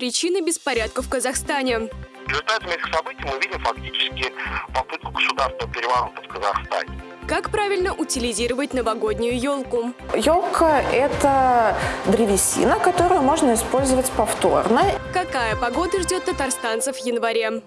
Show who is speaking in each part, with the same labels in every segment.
Speaker 1: Причины беспорядков в Казахстане.
Speaker 2: В результате этих событий мы видим фактически попытку государственного переворота в Казахстане.
Speaker 1: Как правильно утилизировать новогоднюю елку?
Speaker 3: Елка – это древесина, которую можно использовать повторно.
Speaker 1: Какая погода ждет татарстанцев в январе?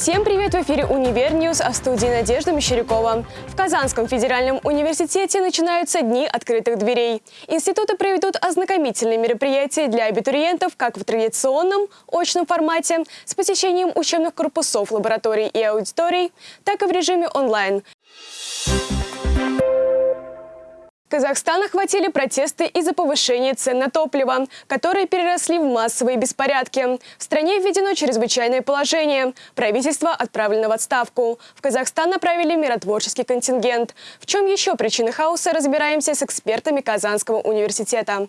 Speaker 1: Всем привет! В эфире «Универ News», а в студии Надежда Мещерякова. В Казанском федеральном университете начинаются дни открытых дверей. Институты проведут ознакомительные мероприятия для абитуриентов как в традиционном очном формате с посещением учебных корпусов, лабораторий и аудиторий, так и в режиме онлайн. Казахстан охватили протесты из-за повышения цен на топливо, которые переросли в массовые беспорядки. В стране введено чрезвычайное положение. Правительство отправлено в отставку. В Казахстан направили миротворческий контингент. В чем еще причины хаоса, разбираемся с экспертами Казанского университета.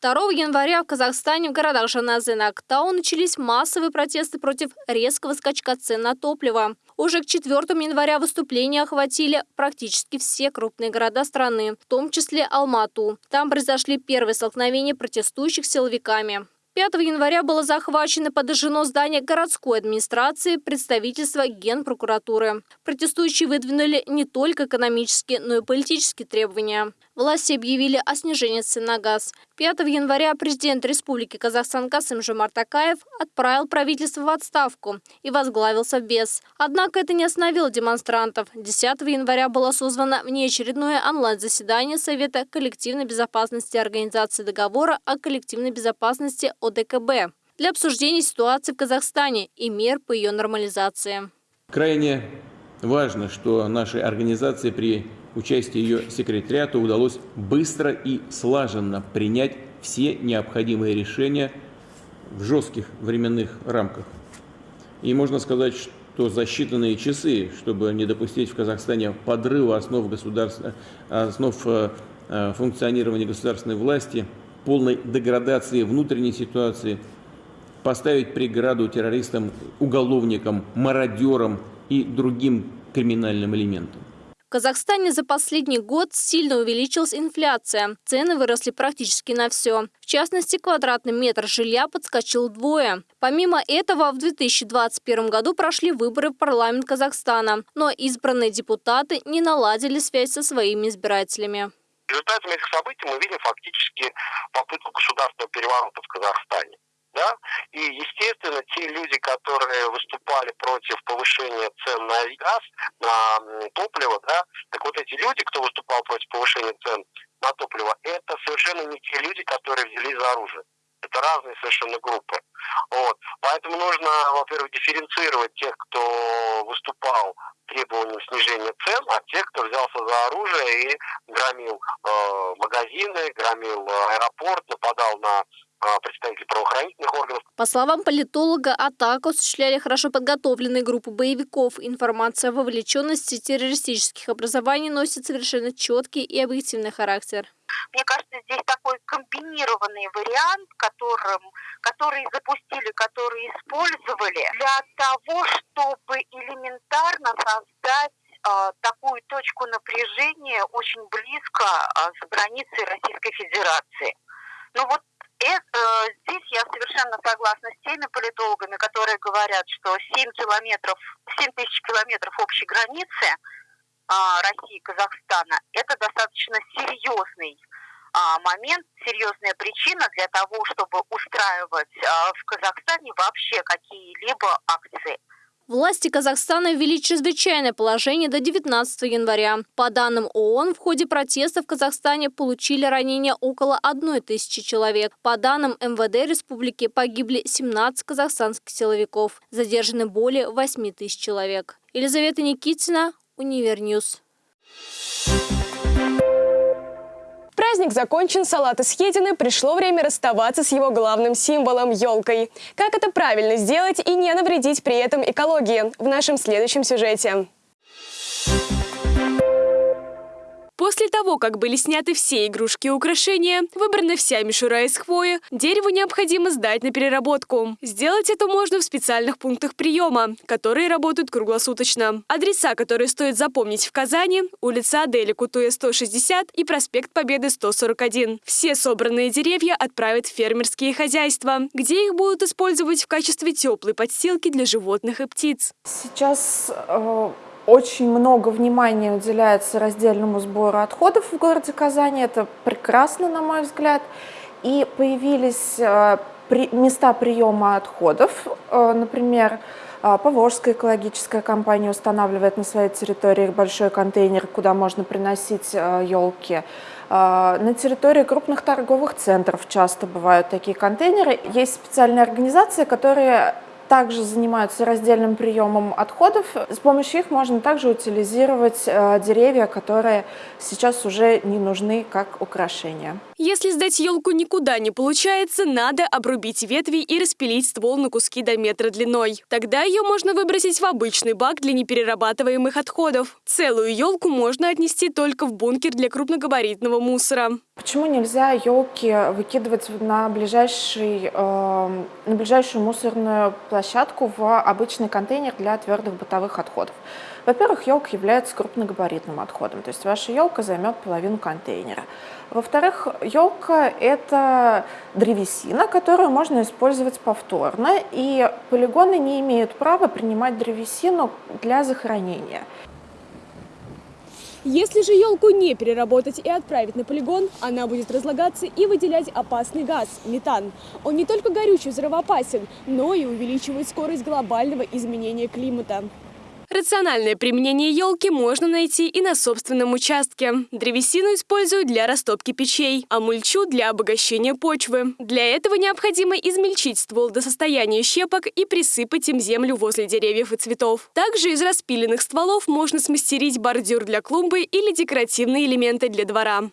Speaker 4: 2 января в Казахстане в городах Жаназы и Актау начались массовые протесты против резкого скачка цен на топливо. Уже к 4 января выступления охватили практически все крупные города страны, в том числе Алмату. Там произошли первые столкновения протестующих с силовиками. 5 января было захвачено подожжено здание городской администрации представительства Генпрокуратуры. Протестующие выдвинули не только экономические, но и политические требования. Власти объявили о снижении цен на газ. 5 января президент Республики Казахстан Касым Жомарт Акаев отправил правительство в отставку и возглавил Совбез. Однако это не остановило демонстрантов. 10 января было созвано внеочередное онлайн-заседание Совета коллективной безопасности Организации договора о коллективной безопасности ОДКБ для обсуждения ситуации в Казахстане и мер по ее нормализации.
Speaker 5: Крайне важно, что нашей организации при участии ее секретариата удалось быстро и слаженно принять все необходимые решения в жестких временных рамках. И можно сказать, что за считанные часы, чтобы не допустить в Казахстане подрыва основ, основ э, э, функционирования государственной власти, полной деградации внутренней ситуации, поставить преграду террористам, уголовникам, мародерам и другим криминальным элементам.
Speaker 4: В Казахстане за последний год сильно увеличилась инфляция. Цены выросли практически на все. В частности, квадратный метр жилья подскочил вдвое. Помимо этого, в 2021 году прошли выборы в парламент Казахстана, но избранные депутаты не наладили связь со своими избирателями.
Speaker 2: В результате этих событий мы видим фактически попытку государственного переворота в Казахстане да, и, естественно, те люди, которые выступали против повышения цен на газ, на топливо, да, так вот эти люди, кто выступал против повышения цен на топливо, это совершенно не те люди, которые взялись за оружие. Это разные совершенно группы. Вот. Поэтому нужно, во-первых, дифференцировать тех, кто выступал требованием снижения цен, а тех, кто взялся за оружие и громил э, магазины, громил аэропорт, нападал на представители правоохранительных органов.
Speaker 4: По словам политолога, атаку осуществляли хорошо подготовленные группы боевиков. Информация о вовлеченности террористических образований носит совершенно четкий и объективный характер.
Speaker 6: Мне кажется, здесь такой комбинированный вариант, которым, который запустили, который использовали для того, чтобы элементарно создать э, такую точку напряжения очень близко с границей Российской Федерации. Ну вот это, здесь я совершенно согласна с теми политологами, которые говорят, что 7 километров, 7 тысяч километров общей границы а, России и Казахстана – это достаточно серьезный а, момент, серьезная причина для того, чтобы устраивать а, в Казахстане вообще какие-либо акции.
Speaker 4: Власти Казахстана ввели чрезвычайное положение до 19 января. По данным ООН, в ходе протестов в Казахстане получили ранения около 1 тысячи человек. По данным МВД республики погибли 17 казахстанских силовиков. Задержаны более 8 тысяч человек. Елизавета Никитина, Универ News.
Speaker 1: Праздник закончен, салаты съедены, пришло время расставаться с его главным символом – елкой. Как это правильно сделать и не навредить при этом экологии? В нашем следующем сюжете. После того, как были сняты все игрушки и украшения, выбрана вся мишура из хвои, дереву необходимо сдать на переработку. Сделать это можно в специальных пунктах приема, которые работают круглосуточно. Адреса, которые стоит запомнить в Казани – улица Адели Кутуя, 160 и проспект Победы, 141. Все собранные деревья отправят в фермерские хозяйства, где их будут использовать в качестве теплой подстилки для животных и птиц.
Speaker 3: Сейчас э, очень много внимания уделяется раздельному сбору отходов в городе Казани. Это прекрасно, на мой взгляд. И появились э, места приема отходов. Э, например, э, Поволжская экологическая компания устанавливает на своей территории большой контейнер, куда можно приносить елки. На территории крупных торговых центров часто бывают такие контейнеры. Есть специальные организации, которые также занимаются раздельным приемом отходов. С помощью их можно также утилизировать э, деревья, которые сейчас уже не нужны как украшения.
Speaker 1: Если сдать елку никуда не получается, надо обрубить ветви и распилить ствол на куски до метра длиной. Тогда ее можно выбросить в обычный бак для неперерабатываемых отходов. Целую елку можно отнести только в бункер для крупногабаритного мусора.
Speaker 3: Почему нельзя елки выкидывать на, ближайший, э, на ближайшую мусорную площадку в обычный контейнер для твердых бытовых отходов? Во-первых, елка является крупногабаритным отходом, то есть ваша елка займет половину контейнера. Во-вторых, елка – это древесина, которую можно использовать повторно, и полигоны не имеют права принимать древесину для захоронения.
Speaker 1: Если же елку не переработать и отправить на полигон, она будет разлагаться и выделять опасный газ – метан. Он не только горючий взрывоопасен, но и увеличивает скорость глобального изменения климата. Рациональное применение елки можно найти и на собственном участке. Древесину используют для растопки печей, а мульчу – для обогащения почвы. Для этого необходимо измельчить ствол до состояния щепок и присыпать им землю возле деревьев и цветов. Также из распиленных стволов можно смастерить бордюр для клумбы или декоративные элементы для двора.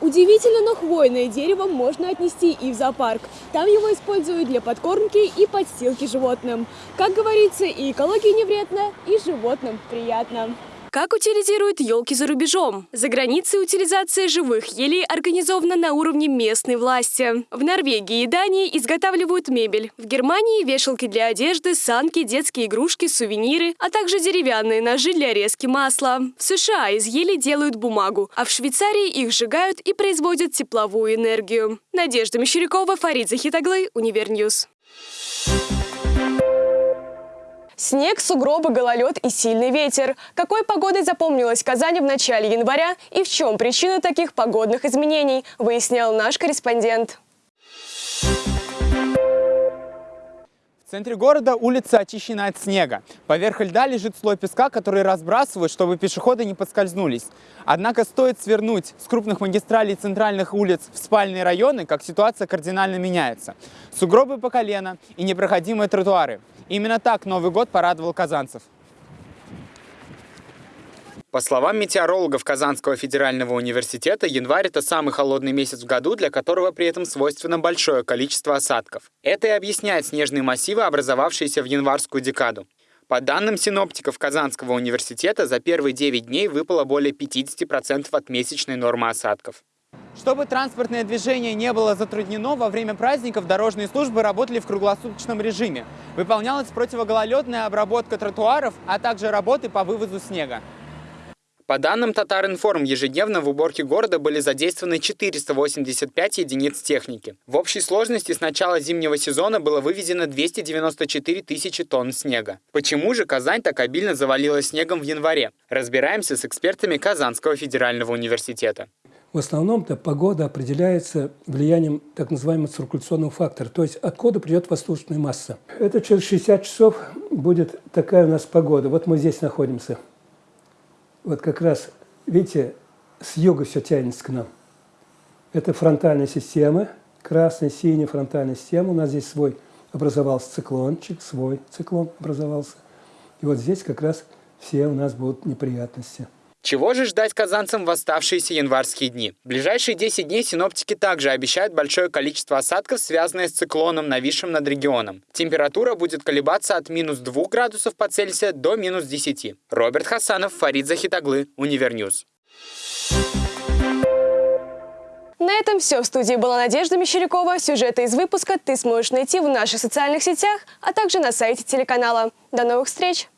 Speaker 1: Удивительно, но хвойное дерево можно отнести и в зоопарк. Там его используют для подкормки и подстилки животным. Как говорится, и экологии не вредно, и животным приятно. Как утилизируют елки за рубежом? За границей утилизация живых елей организована на уровне местной власти. В Норвегии и Дании изготавливают мебель. В Германии – вешалки для одежды, санки, детские игрушки, сувениры, а также деревянные ножи для резки масла. В США из ели делают бумагу, а в Швейцарии их сжигают и производят тепловую энергию. Надежда Мещерякова, Фарид Захитаглы, Универ News. Снег, сугробы, гололед и сильный ветер. Какой погодой запомнилась Казань в начале января и в чем причина таких погодных изменений, выяснял наш корреспондент.
Speaker 7: В центре города улица очищена от снега. Поверх льда лежит слой песка, который разбрасывают, чтобы пешеходы не подскользнулись. Однако стоит свернуть с крупных магистралей центральных улиц в спальные районы, как ситуация кардинально меняется. Сугробы по колено и непроходимые тротуары. Именно так Новый год порадовал казанцев. По словам метеорологов Казанского федерального университета, январь – это самый холодный месяц в году, для которого при этом свойственно большое количество осадков. Это и объясняет снежные массивы, образовавшиеся в январскую декаду. По данным синоптиков Казанского университета, за первые 9 дней выпало более 50% от месячной нормы осадков. Чтобы транспортное движение не было затруднено, во время праздников дорожные службы работали в круглосуточном режиме. Выполнялась противогололедная обработка тротуаров, а также работы по вывозу снега. По данным Татаринформ, ежедневно в уборке города были задействованы 485 единиц техники. В общей сложности с начала зимнего сезона было вывезено 294 тысячи тонн снега. Почему же Казань так обильно завалила снегом в январе? Разбираемся с экспертами Казанского федерального университета.
Speaker 8: В основном-то погода определяется влиянием так называемого циркуляционного фактора, то есть откуда придет воздушная масса. Это через 60 часов будет такая у нас погода. Вот мы здесь находимся. Вот как раз, видите, с юга все тянется к нам. Это фронтальная система, красная, синяя фронтальная система. У нас здесь свой образовался циклончик, свой циклон образовался. И вот здесь как раз все у нас будут неприятности.
Speaker 7: Чего же ждать казанцам в оставшиеся январские дни? В ближайшие 10 дней синоптики также обещают большое количество осадков, связанное с циклоном, нависшим над регионом. Температура будет колебаться от минус 2 градусов по Цельсию до минус 10. Роберт Хасанов, Фарид Захитаглы, Универ News.
Speaker 1: На этом все. В студии была Надежда Мещерякова. Сюжеты из выпуска ты сможешь найти в наших социальных сетях, а также на сайте телеканала. До новых встреч!